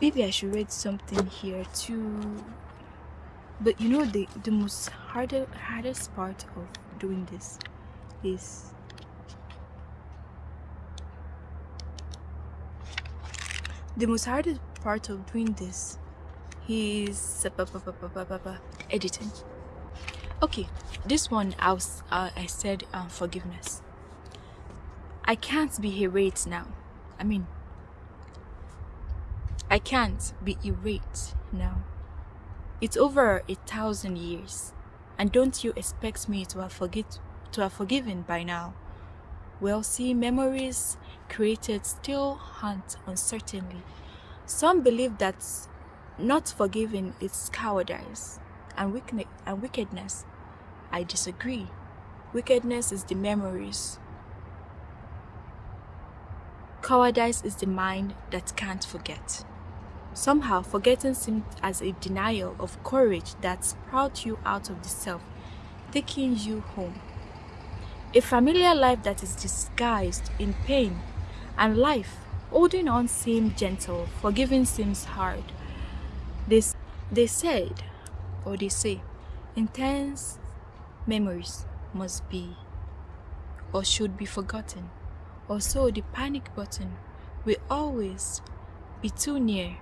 maybe i should read something here too. But you know the the most harder hardest part of doing this is the most hardest part of doing this is editing. Okay this one i was uh, i said um, forgiveness. I can't be irate now. I mean i can't be irate now it's over a thousand years and don't you expect me to have forget to have forgiven by now well see memories created still haunt uncertainly some believe that not forgiving is cowardice and, and wickedness. I disagree. Wickedness is the memories. Cowardice is the mind that can't forget. Somehow, forgetting seems as a denial of courage that sprouts you out of the self, taking you home. A familiar life that is disguised in pain and life, holding on seems gentle, forgiving seems hard. They, they said, or they say, intense memories must be or should be forgotten. Also, the panic button will always be too near.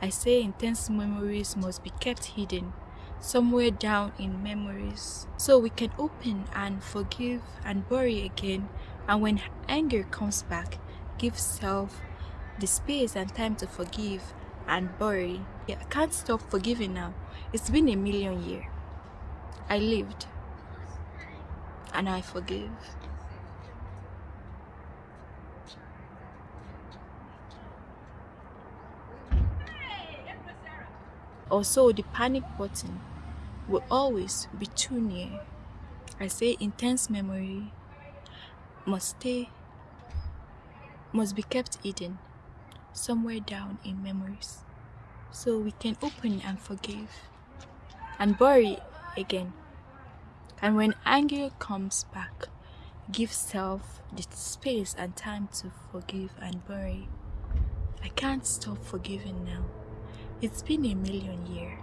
I say intense memories must be kept hidden somewhere down in memories so we can open and forgive and bury again and when anger comes back give self the space and time to forgive and bury yeah, I can't stop forgiving now. It's been a million years. I lived and I forgive. Also, the panic button will always be too near. I say intense memory must stay, must be kept hidden somewhere down in memories so we can open and forgive and bury again. And when anger comes back, give self the space and time to forgive and bury. I can't stop forgiving now. It's been a million years.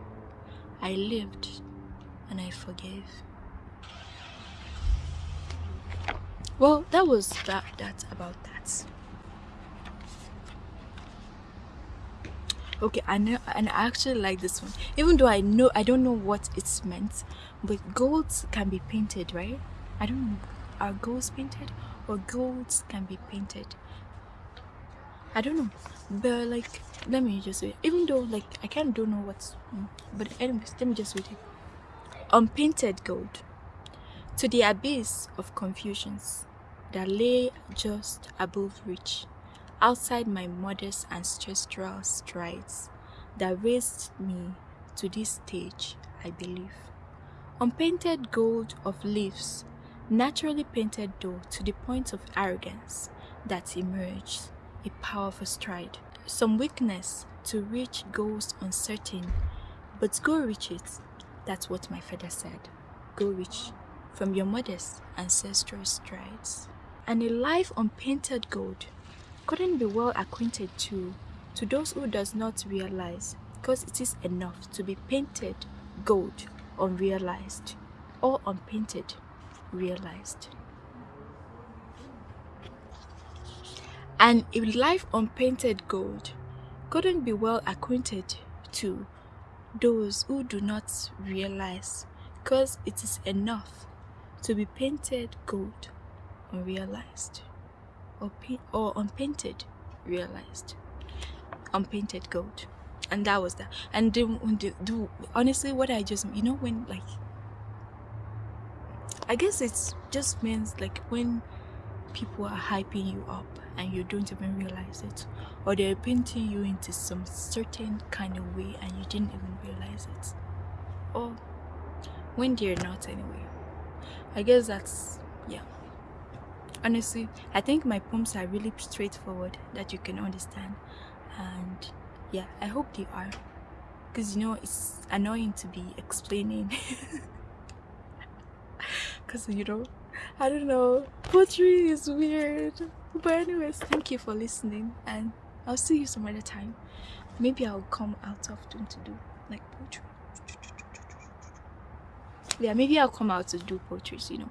I lived and I forgave. Well, that was that, that about that. okay i know and i actually like this one even though i know i don't know what it's meant but golds can be painted right i don't know are golds painted or golds can be painted i don't know. But like let me just say even though like i of don't know what's mm, but anyways let me just read it unpainted gold. To the abyss of confusions that lay just above reach outside my modest ancestral strides that raised me to this stage, I believe. Unpainted gold of leaves, naturally painted though to the point of arrogance that emerged, a powerful stride. Some weakness to reach goals uncertain, but go reach it. That's what my father said. Go reach from your modest ancestral strides. And a life unpainted gold couldn't be well acquainted to, to those who does not realize, because it is enough to be painted gold unrealized, or unpainted realized. And a life unpainted gold couldn't be well acquainted to those who do not realize, because it is enough to be painted gold unrealized or, or unpainted realized. Unpainted gold. And that was that and then the, the, honestly what i just you know when like i guess it just means like when people are hyping you up and you don't even realize it or they're painting you into some certain kind of way and you didn't even realize it. Or when they're not anyway. I guess that's yeah. Honestly i think my poems are really straightforward that you can understand. And yeah i hope they are. Because you know it's annoying to be explaining because you know i don't know poetry is weird but anyways thank you for listening and i'll see you some other time maybe I'll come out of often to do like poetry. Yeah, maybe I'll come out to do poetry, you know.